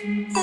Oh.